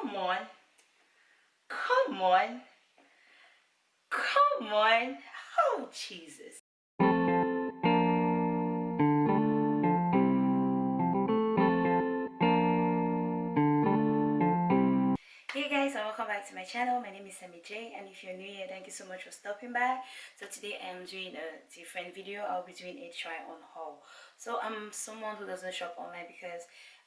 come on. Come on. Come on. Oh jesus. Hey guys and welcome back to my channel. My name is Sammy J and if you're new here thank you so much for stopping by. So today I'm doing a different video. I'll be doing a try on haul. So I'm someone who doesn't shop online because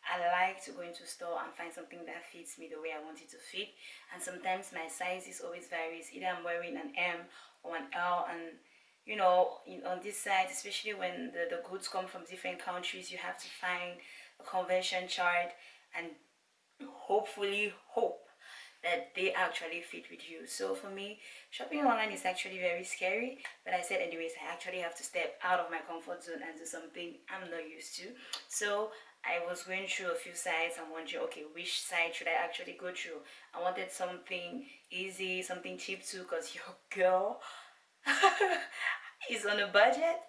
I like to go into store and find something that fits me the way I want it to fit. And sometimes my sizes always varies. Either I'm wearing an M or an L. And you know in, on this side especially when the, the goods come from different countries you have to find a conversion chart and hopefully hope that they actually fit with you. So for me shopping online is actually very scary. But i said anyways i actually have to step out of my comfort zone and do something i'm not used to. So I was going through a few sites and wondering, okay, which site should I actually go through? I wanted something easy, something cheap too, because your girl is on a budget.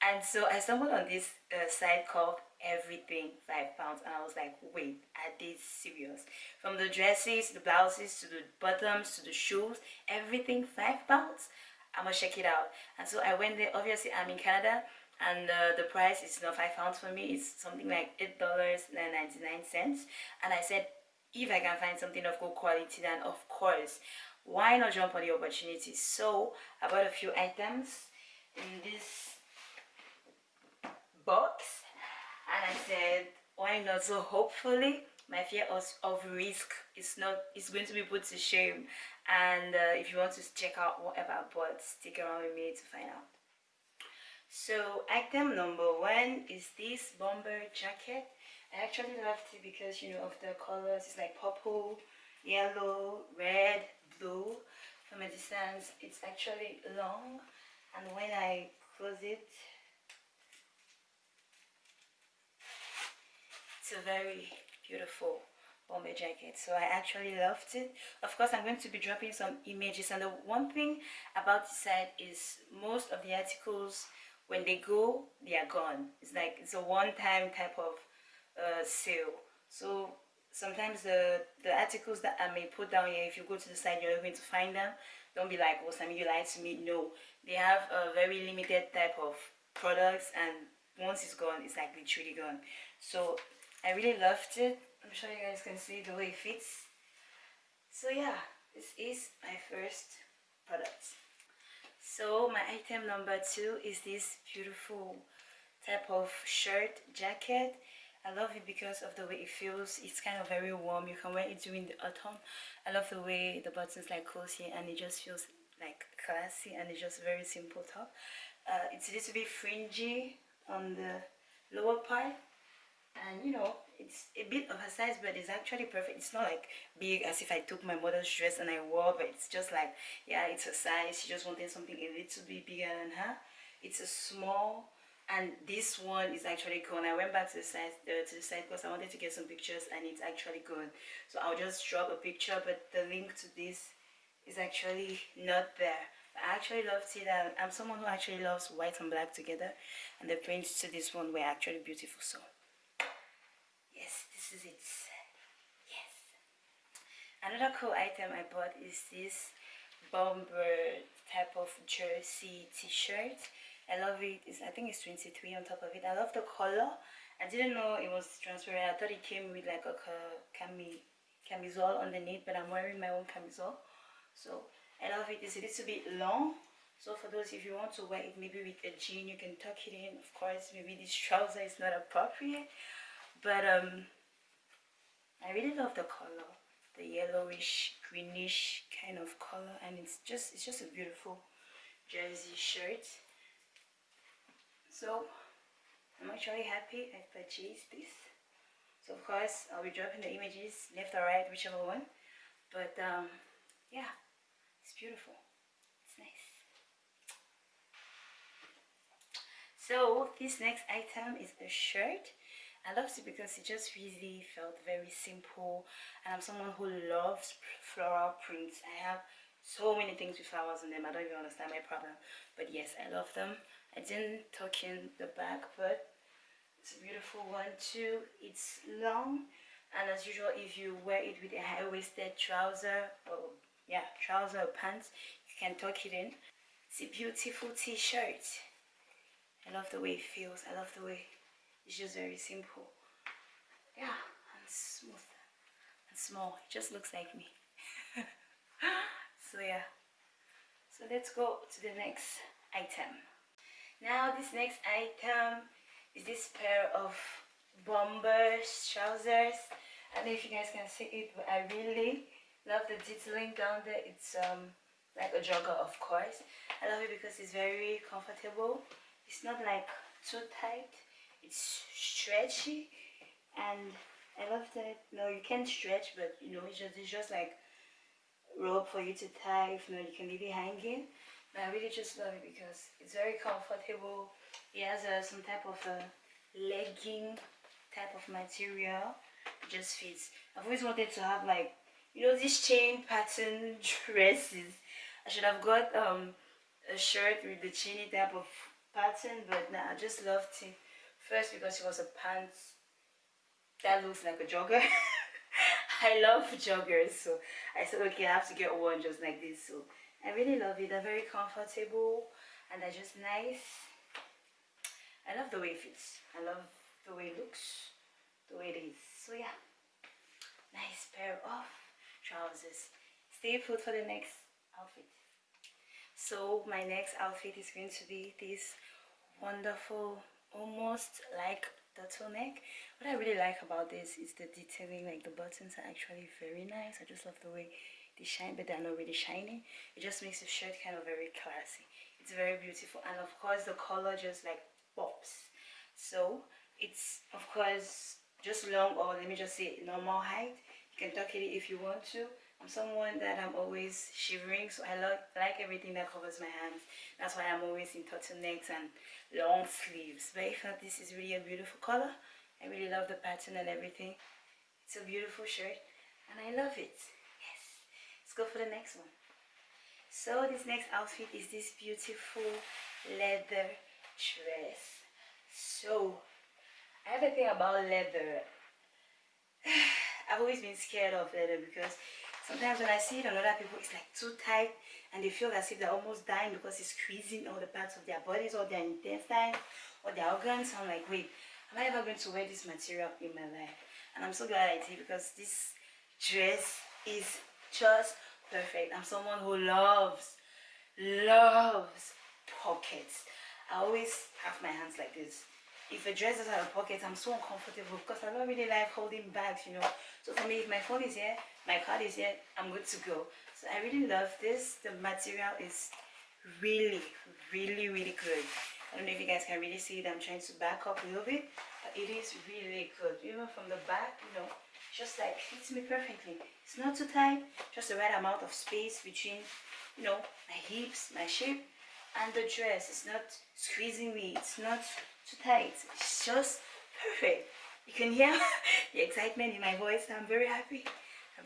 And so I stumbled on this uh, site called Everything 5 Pounds. And I was like, wait, are they serious? From the dresses, the blouses, to the bottoms, to the shoes, everything 5 Pounds? i'm gonna check it out. And so I went there. Obviously, I'm in Canada and uh, the price is not five pounds for me. It's something like eight dollars and 99 cents. And i said if i can find something of good quality then of course. Why not jump on the opportunity? So i bought a few items in this box. And i said why not? So hopefully my fear of, of risk is not is going to be put to shame. And uh, if you want to check out whatever bought stick around with me to find out so item number one is this bomber jacket. I actually loved it because you know of the colors. It's like purple yellow red blue. From a distance it's actually long. And when i close it it's a very beautiful bomber jacket. So i actually loved it. Of course i'm going to be dropping some images. And the one thing about this site is most of the articles when they go they are gone. It's like it's a one-time type of uh, sale. So sometimes the the articles that i may put down here if you go to the site you're going to find them. Don't be like oh sammy you lied to me. No. They have a very limited type of products and once it's gone it's like literally gone. So i really loved it. I'm sure you guys can see the way it fits. So yeah. This is my first product so my item number two is this beautiful type of shirt jacket. I love it because of the way it feels. It's kind of very warm. You can wear it during the autumn. I love the way the buttons like cozy and it just feels like classy and it's just very simple top. Uh, it's a little bit fringy on the lower part and you know it's a bit of a size but it's actually perfect. It's not like big as if i took my mother's dress and i wore but it's just like yeah it's a size. She just wanted something a little bit bigger than her. It's a small and this one is actually gone. I went back to the site uh, to the site because i wanted to get some pictures and it's actually gone. So i'll just drop a picture but the link to this is actually not there. I actually love it. And I'm someone who actually loves white and black together and the prints to this one were actually beautiful so is it yes. Another cool item i bought is this bomber type of jersey t-shirt. I love it. It's, i think it's 23 on top of it. I love the color. I didn't know it was transparent. I thought it came with like a cami camisole underneath but i'm wearing my own camisole. So i love it. It's a little bit long. So for those if you want to wear it maybe with a jean you can tuck it in. Of course maybe this trouser is not appropriate. But um I really love the color the yellowish greenish kind of color and it's just it's just a beautiful jersey shirt. So I'm actually happy I purchased this. So of course I'll be dropping the images left or right whichever one. But um yeah it's beautiful. It's nice. So this next item is a shirt I loved it because it just really felt very simple and I'm someone who loves floral prints. I have so many things with flowers on them. I don't even understand my problem. But yes, I love them. I didn't tuck in the back, but it's a beautiful one too. It's long, and as usual if you wear it with a high-waisted trouser or yeah trouser or pants you can tuck it in it's a beautiful t-shirt I love the way it feels I love the way it's just very simple. Yeah and smooth and small. It just looks like me. So yeah. So let's go to the next item. Now this next item is this pair of bomber trousers. I don't know if you guys can see it but I really love the detailing down there. It's um like a jogger of course. I love it because it's very comfortable. It's not like too tight it's stretchy and I love that no you can stretch but you know it's just it's just like rope for you to tie if not you can leave it hanging. But I really just love it because it's very comfortable. It has a, some type of a legging type of material. It just fits. I've always wanted to have like you know these chain pattern dresses. I should have got um a shirt with the chainy type of pattern but nah, I just loved it first because she was a pants that looks like a jogger. I love joggers so I said okay I have to get one just like this. So I really love it. They're very comfortable and they're just nice. I love the way it fits. I love the way it looks the way it is. So yeah. Nice pair of trousers. Stay put for the next outfit. So my next outfit is going to be this wonderful almost like the turtleneck what i really like about this is the detailing like the buttons are actually very nice. I just love the way they shine but they're not really shiny. It just makes the shirt kind of very classy. It's very beautiful and of course the color just like pops. So it's of course just long or let me just say normal height. You can tuck it if you want to I'm someone that I'm always shivering so I like, like everything that covers my hands. That's why I'm always in turtlenecks and long sleeves. But I thought this is really a beautiful color. I really love the pattern and everything. It's a beautiful shirt and I love it. Yes. Let's go for the next one. So this next outfit is this beautiful leather dress. So I have a thing about leather. I've always been scared of leather because sometimes when I see it. On other people it's like too tight and they feel as if they're almost dying because it's squeezing all the parts of their bodies or their intestines or their organs. I'm like wait am I ever going to wear this material in my life? And I'm so glad I did because this dress is just perfect. I'm someone who loves loves pockets. I always have my hands like this. If a dress doesn't have a pocket i'm so uncomfortable because i don't really like holding bags you know. So for me if my phone is here my card is here i'm good to go. So i really love this. The material is really really really good. I don't know if you guys can really see it i'm trying to back up a little bit but it is really good. Even from the back you know just like fits me perfectly. It's not too tight just the right amount of space between you know my hips my shape and the dress. Is not squeezing me it's not too tight. It's just perfect. You can hear the excitement in my voice. I'm very happy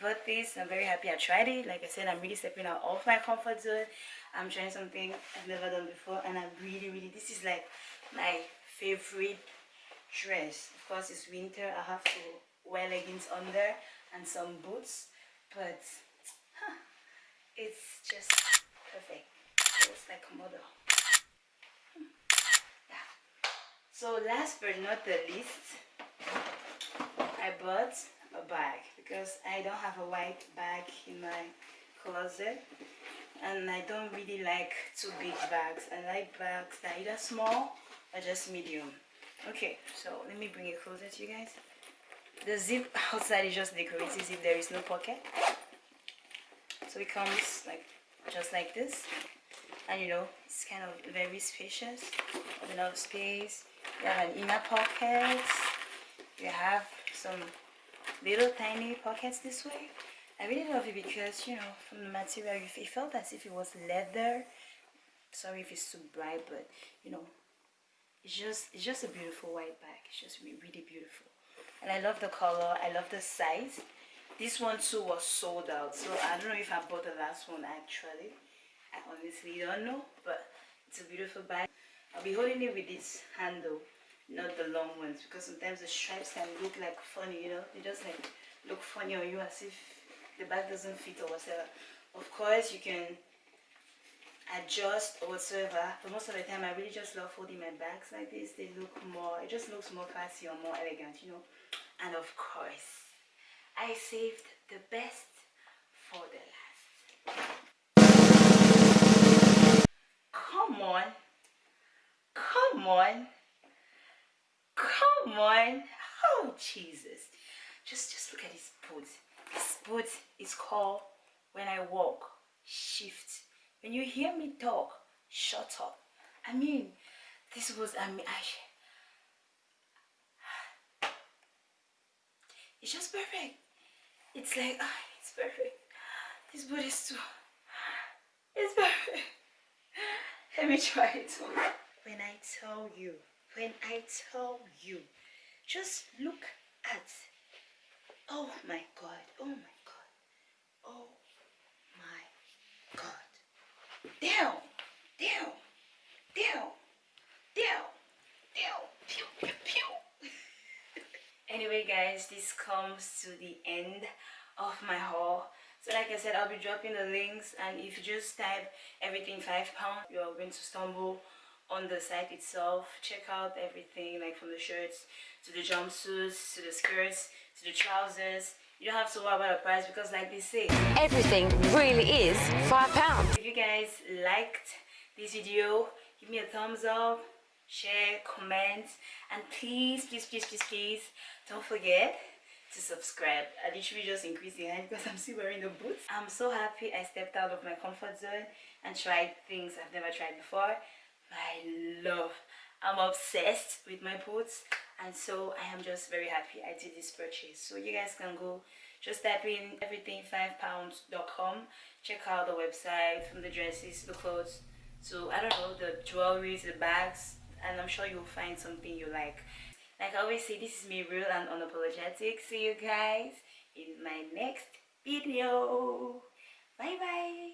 about this. I'm very happy i tried it. Like i said i'm really stepping out of my comfort zone. I'm trying something i've never done before and i'm really really this is like my favorite dress. Of course it's winter. I have to wear leggings under and some boots but huh, it's just perfect. It's like a model. Yeah. so last but not the least i bought a bag because i don't have a white bag in my closet and i don't really like two big bags. I like bags that either small or just medium. Okay so let me bring it closer to you guys. The zip outside is just decorative if there is no pocket. So it comes like just like this. And you know it's kind of very spacious. Enough space. You have an inner pocket. You have some little tiny pockets this way. I really love it because you know from the material it felt as if it was leather. Sorry if it's too bright but you know it's just it's just a beautiful white bag. It's just really, really beautiful. And I love the color. I love the size. This one too was sold out. So I don't know if I bought the last one actually. I honestly don't know but it's a beautiful bag. I'll be holding it with this handle not the long ones because sometimes the stripes can look like funny you know? They just like look funny on you as if the bag doesn't fit or whatever. Of course you can adjust or whatsoever but most of the time I really just love holding my bags like this. They look more it just looks more classy or more elegant you know? And of course I saved the best for the last. Come on. Come on come on. Oh jesus. Just just look at this boot. This boot is called when i walk shift. When you hear me talk shut up. I mean this was i mean i it's just perfect. It's like oh, it's perfect. This boot is too it's perfect. Let me try it. When i tell you when I tell you, just look at, oh my God, oh my God, oh my God, down, pew, pew, pew. anyway guys, this comes to the end of my haul. So like I said, I'll be dropping the links and if you just type everything 5 pounds, you're going to stumble on the site itself check out everything like from the shirts to the jumpsuits to the skirts to the trousers. You don't have to worry about the price because like they say everything really is five pounds. if you guys liked this video give me a thumbs up share comment and please please please please please don't forget to subscribe. I literally just increased the hand because i'm still wearing the boots. I'm so happy i stepped out of my comfort zone and tried things i've never tried before I love I'm obsessed with my boots and so I am just very happy I did this purchase. So you guys can go just type in everything5pounds.com check out the website from the dresses the clothes so I don't know the jewelry the bags and I'm sure you'll find something you like. Like I always say this is me real and unapologetic. See you guys in my next video. Bye bye